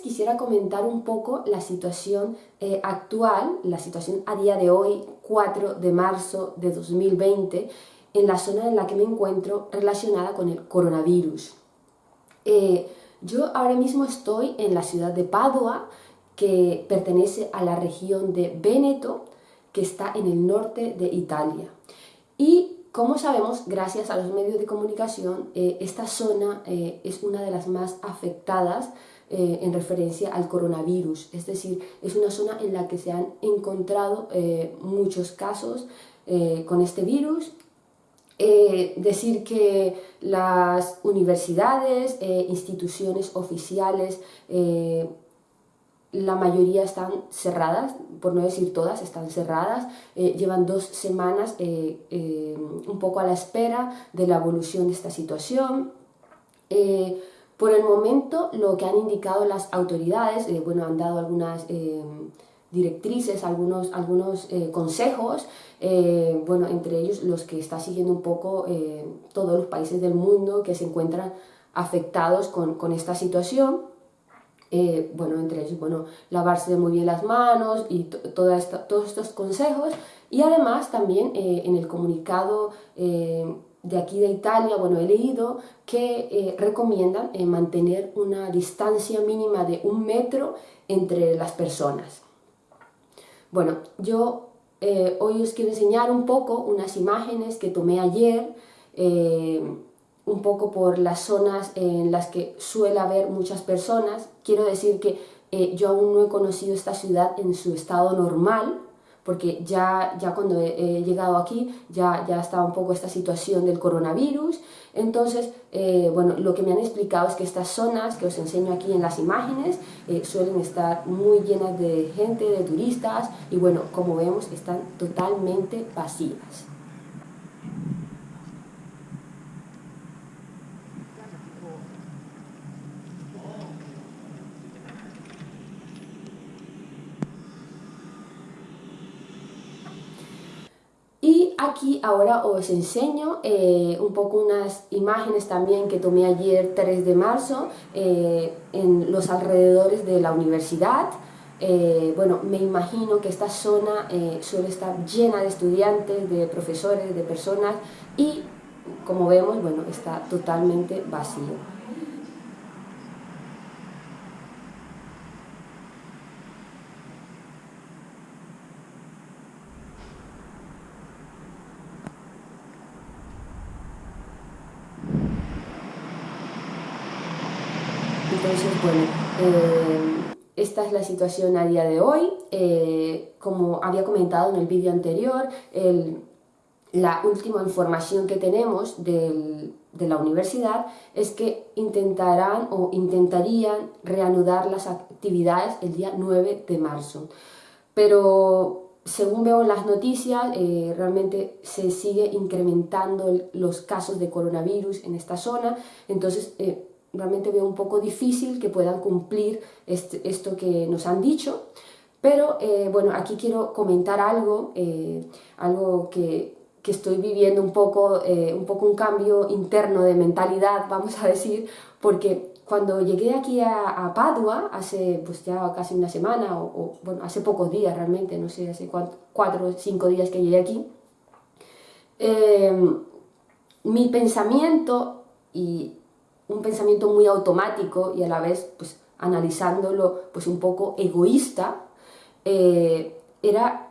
quisiera comentar un poco la situación eh, actual, la situación a día de hoy, 4 de marzo de 2020, en la zona en la que me encuentro relacionada con el coronavirus. Eh, yo ahora mismo estoy en la ciudad de Padua, que pertenece a la región de Véneto, que está en el norte de Italia. Y como sabemos, gracias a los medios de comunicación, eh, esta zona es una de las más afectadas eh, en referencia al coronavirus, es decir, es una zona en la que se han encontrado muchos casos con este virus. decir que las universidades, instituciones oficiales, la mayoría están cerradas, por no decir todas, están cerradas, eh, llevan dos semanas eh, eh, un poco a la espera de la evolución de esta situación. Por el momento, lo que han indicado las autoridades, bueno, han dado algunas directrices, algunos, algunos consejos, bueno, entre ellos los que está siguiendo un poco todos los países del mundo que se encuentran afectados con, con esta situación. Eh, bueno, entre ellos, bueno, lavarse muy bien las manos y todos estos consejos. Y además también eh, en el comunicado eh, de aquí de Italia, bueno, he leído que recomiendan mantener una distancia mínima de un metro entre las personas. Bueno, yo hoy os quiero enseñar un poco unas imágenes que tomé ayer un poco por las zonas en las que suele haber muchas personas. Quiero decir que eh, yo aún no he conocido esta ciudad en su estado normal, porque ya, ya cuando he, llegado aquí ya, ya estaba un poco esta situación del coronavirus. Entonces, eh, bueno, lo que me han explicado es que estas zonas que os enseño aquí en las imágenes eh, suelen estar muy llenas de gente, de turistas, y bueno, como vemos, están totalmente vacías. Aquí ahora os enseño eh, un poco unas imágenes también que tomé ayer 3 de marzo eh, en los alrededores de la universidad. Eh, bueno, me imagino que esta zona suele estar llena de estudiantes, de profesores, de personas y como vemos, bueno, está totalmente vacío. Entonces, bueno, eh, esta es la situación a día de hoy. Eh, como había comentado en el vídeo anterior, la última información que tenemos de la universidad es que intentarán o intentarían reanudar las actividades el día 9 de marzo. Pero según veo en las noticias, eh, realmente se sigue incrementando los casos de coronavirus en esta zona, entonces realmente veo un poco difícil que puedan cumplir este, esto que nos han dicho, pero eh, bueno, aquí quiero comentar algo, eh, algo que, que, estoy viviendo un poco, eh, un poco un cambio interno de mentalidad, vamos a decir, porque cuando llegué aquí a, Padua, hace pues ya casi una semana, o, bueno, hace pocos días realmente, no sé, hace cuatro o cinco días que llegué aquí, mi pensamiento y un pensamiento muy automático y a la vez pues analizándolo pues un poco egoísta, eh, era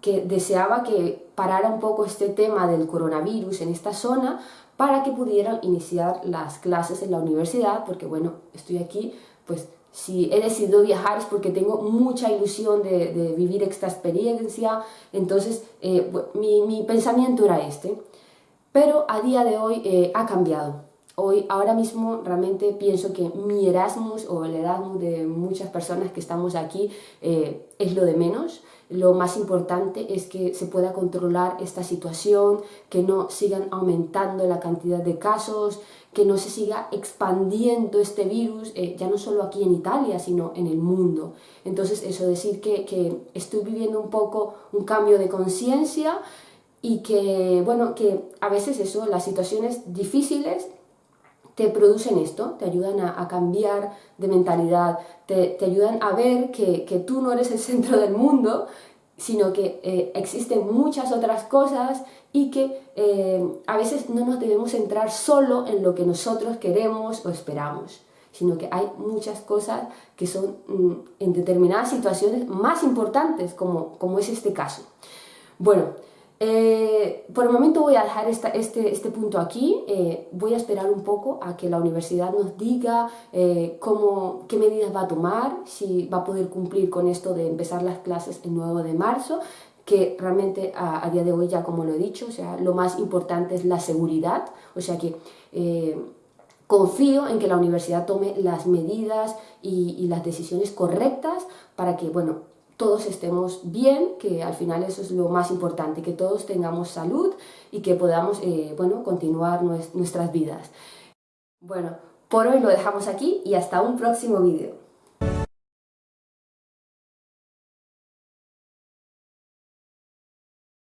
que deseaba que parara un poco este tema del coronavirus en esta zona para que pudieran iniciar las clases en la universidad, porque bueno, estoy aquí, pues si he decidido viajar es porque tengo mucha ilusión de, vivir esta experiencia, entonces eh, mi, mi, pensamiento era este, pero a día de hoy eh, ha cambiado. Hoy, ahora mismo realmente pienso que mi Erasmus o el Erasmus de muchas personas que estamos aquí eh, es lo de menos. Lo más importante es que se pueda controlar esta situación, que no sigan aumentando la cantidad de casos, que no se siga expandiendo este virus, eh, ya no solo aquí en Italia, sino en el mundo. Entonces, eso decir que, que estoy viviendo un poco un cambio de conciencia y que, bueno, que a veces eso, las situaciones difíciles te producen esto, te ayudan a, cambiar de mentalidad, te, ayudan a ver que, tú no eres el centro del mundo, sino que eh, existen muchas otras cosas y que eh, a veces no nos debemos centrar solo en lo que nosotros queremos o esperamos, sino que hay muchas cosas que son mm, en determinadas situaciones más importantes, como, como es este caso. Bueno, eh, por el momento voy a dejar este, este, punto aquí, eh, voy a esperar un poco a que la universidad nos diga eh, cómo, qué medidas va a tomar, si va a poder cumplir con esto de empezar las clases el 9 de marzo, que realmente a, día de hoy ya como lo he dicho, o sea, lo más importante es la seguridad, o sea que confío en que la universidad tome las medidas y, y las decisiones correctas para que, bueno, todos estemos bien, que al final eso es lo más importante, que todos tengamos salud y que podamos eh, bueno, continuar nuestras vidas. Bueno, por hoy lo dejamos aquí y hasta un próximo vídeo.